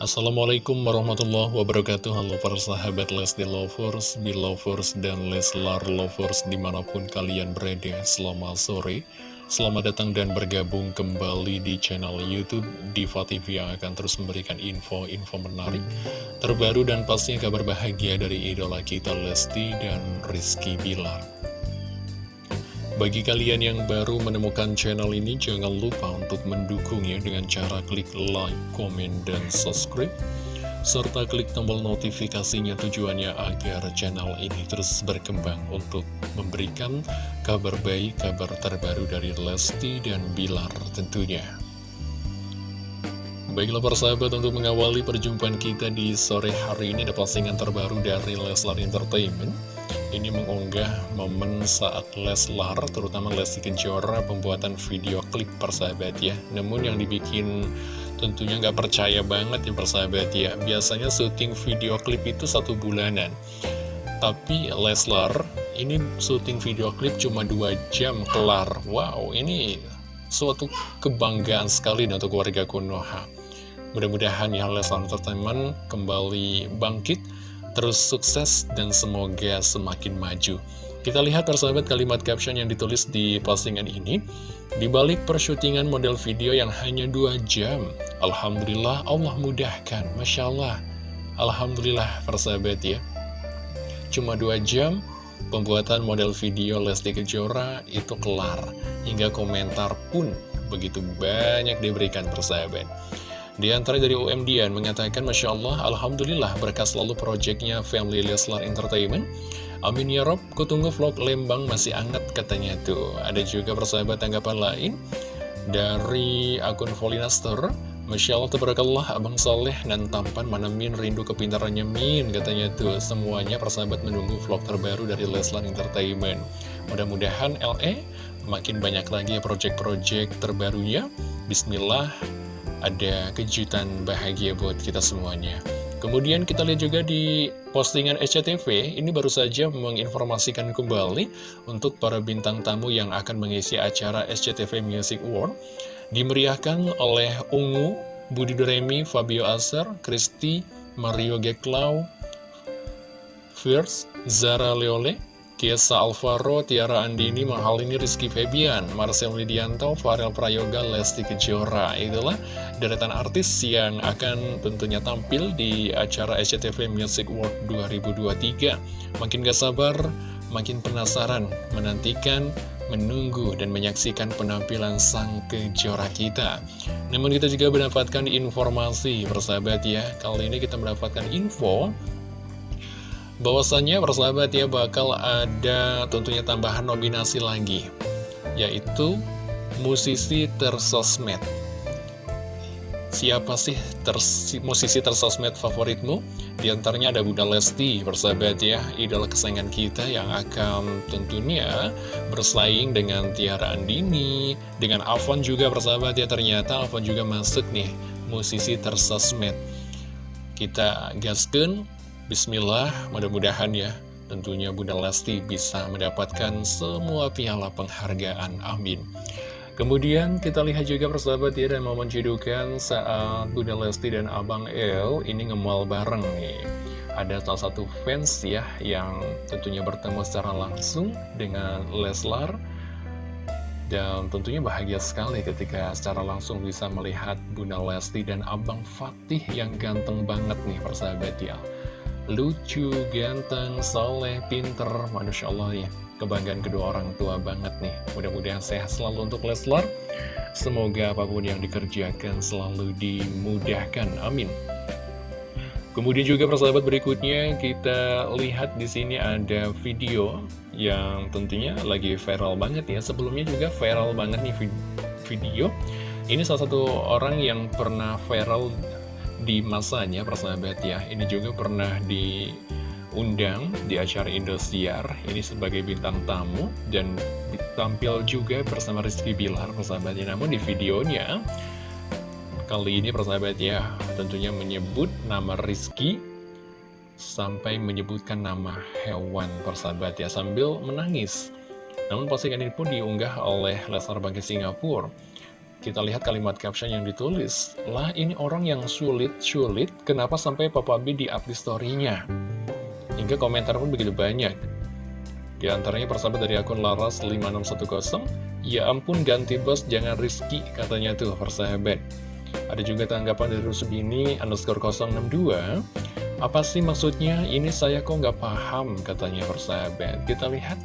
Assalamualaikum warahmatullahi wabarakatuh. Halo para sahabat Lesti Lovers, Belovers, dan Leslar Lovers di mana pun kalian berada Selamat sore. Selamat datang dan bergabung kembali di channel Youtube Diva TV yang akan terus memberikan info-info menarik Terbaru dan pastinya kabar bahagia dari idola kita Lesti dan Rizky Bilar bagi kalian yang baru menemukan channel ini, jangan lupa untuk mendukungnya dengan cara klik like, komen, dan subscribe. Serta klik tombol notifikasinya tujuannya agar channel ini terus berkembang untuk memberikan kabar baik, kabar terbaru dari Lesti dan Bilar tentunya. Baiklah persahabat untuk mengawali perjumpaan kita di sore hari ini ada postingan terbaru dari Leslar Entertainment ini mengunggah momen saat Leslar, terutama Lesti Kejora, pembuatan video klip persahabat ya. Namun yang dibikin tentunya nggak percaya banget ya persahabat ya. Biasanya syuting video klip itu satu bulanan. Tapi Leslar, ini syuting video klip cuma dua jam kelar. Wow, ini suatu kebanggaan sekali untuk warga Konoha. Mudah-mudahan ya Leslar Entertainment kembali bangkit terus sukses dan semoga semakin maju. Kita lihat persahabat kalimat caption yang ditulis di postingan ini. Di balik persyutingan model video yang hanya dua jam, Alhamdulillah Allah mudahkan, Masya Allah. Alhamdulillah persahabat ya. Cuma dua jam, pembuatan model video Lesti Kejora itu kelar. Hingga komentar pun begitu banyak diberikan persahabat. Di antara dari UMDian mengatakan Masya Allah, Alhamdulillah berkas selalu proyeknya Family Leslar Entertainment. Amin ya Rob, kutunggu vlog Lembang masih anget katanya tuh. Ada juga persahabat tanggapan lain dari akun Volinaster. Masya Allah, tabarakallah, Abang Soleh dan tampan manamin rindu kepintarannya Min katanya tuh. Semuanya persahabat menunggu vlog terbaru dari Leslar Entertainment. Mudah-mudahan LE makin banyak lagi project-project terbarunya. Bismillah, ada kejutan bahagia buat kita semuanya. Kemudian kita lihat juga di postingan SCTV, ini baru saja menginformasikan kembali untuk para bintang tamu yang akan mengisi acara SCTV Music Award. Dimeriahkan oleh Ungu, Budi Doremi, Fabio Aser, Kristi, Mario Geklau, Fierce, Zara Leole, Kiesa Alvaro, Tiara Andini, Mahalini, Rizky Febian, Marcel Widianto, Farel Prayoga, Lesti Kejora. Itulah deretan artis yang akan tentunya tampil di acara SCTV Music World 2023. Makin gak sabar, makin penasaran, menantikan, menunggu, dan menyaksikan penampilan sang kejora kita. Namun kita juga mendapatkan informasi, persahabat ya. Kali ini kita mendapatkan info bahwasannya persahabat ya bakal ada tentunya tambahan nominasi lagi yaitu musisi tersosmed siapa sih ters, musisi tersosmed favoritmu? Di antaranya ada Bunda Lesti, persahabat ya, idola kesayangan kita yang akan tentunya bersaing dengan Tiara Andini, dengan Alfon juga persahabat ya, ternyata Alfon juga masuk nih, musisi tersosmed. Kita gaskan Bismillah, mudah-mudahan ya tentunya Bunda Lesti bisa mendapatkan semua piala penghargaan. Amin. Kemudian kita lihat juga persahabat ya dan momen cedukan saat Bunda Lesti dan Abang El ini ngemal bareng nih. Ada salah satu fans ya yang tentunya bertemu secara langsung dengan Leslar. Dan tentunya bahagia sekali ketika secara langsung bisa melihat Bunda Lesti dan Abang Fatih yang ganteng banget nih persahabat ya lucu, ganteng, soleh, pinter, Masya Allah ya. Kebanggaan kedua orang tua banget nih. Mudah-mudahan sehat selalu untuk Leslar. Semoga apa pun yang dikerjakan selalu dimudahkan. Amin. Kemudian juga persahabat berikutnya kita lihat di sini ada video yang tentunya lagi viral banget ya. Sebelumnya juga viral banget nih video. Ini salah satu orang yang pernah viral di masanya persahabat ya. Ini juga pernah diundang di acara Indosiar. Ini sebagai bintang tamu dan tampil juga bersama Rizky Bilar persahabat ya Namun di videonya kali ini persahabat ya tentunya menyebut nama Rizky sampai menyebutkan nama hewan persahabat ya sambil menangis. Namun postingan ini pun diunggah oleh Lesnar Bangkit Singapura Kita lihat kalimat caption yang ditulis. Lah ini orang yang sulit-sulit, kenapa sampai Papa B di up di story-nya? Hingga komentar pun begitu banyak. Di antaranya persahabat dari akun Laras5610, Ya ampun ganti bos jangan Rizky, katanya tuh persahabat. Ada juga tanggapan dari Rusubini underscore 062, Apa sih maksudnya? Ini saya kok nggak paham, katanya persahabat. Kita lihat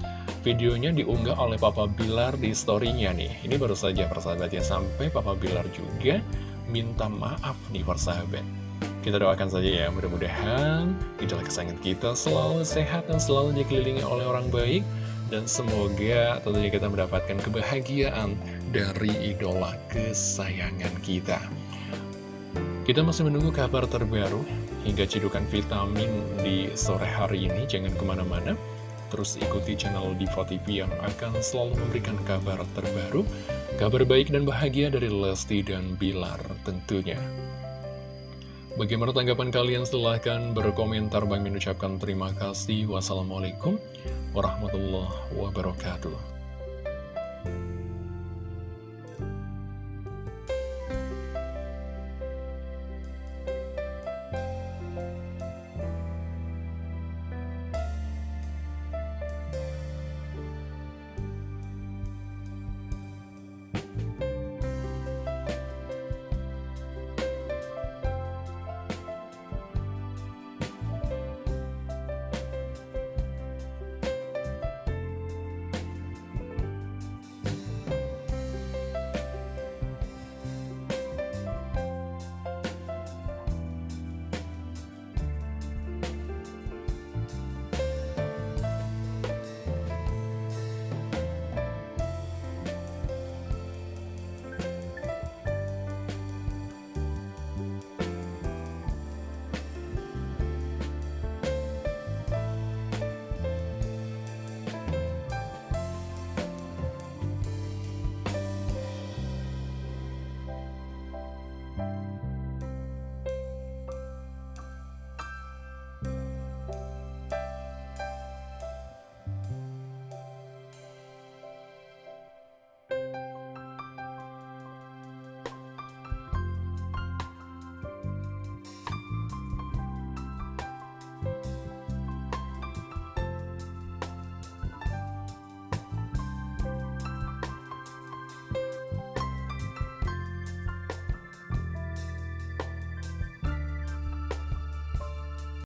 Videonya diunggah oleh Papa Bilar di story-nya nih. Ini baru saja persahabat ya, sampai Papa Bilar juga minta maaf nih persahabat. Kita doakan saja ya, mudah-mudahan idola kesayangan kita selalu sehat dan selalu dikelilingi oleh orang baik. Dan semoga tentunya kita mendapatkan kebahagiaan dari idola kesayangan kita. Kita masih menunggu kabar terbaru hingga cidukan vitamin di sore hari ini. Jangan ke mana-mana. Terus ikuti channel Diva TV yang akan selalu memberikan kabar terbaru, kabar baik dan bahagia dari Lesti dan Bilar tentunya. Bagaimana tanggapan kalian? Silahkan berkomentar. Bang mengucapkan terima kasih. Wassalamualaikum warahmatullahi wabarakatuh.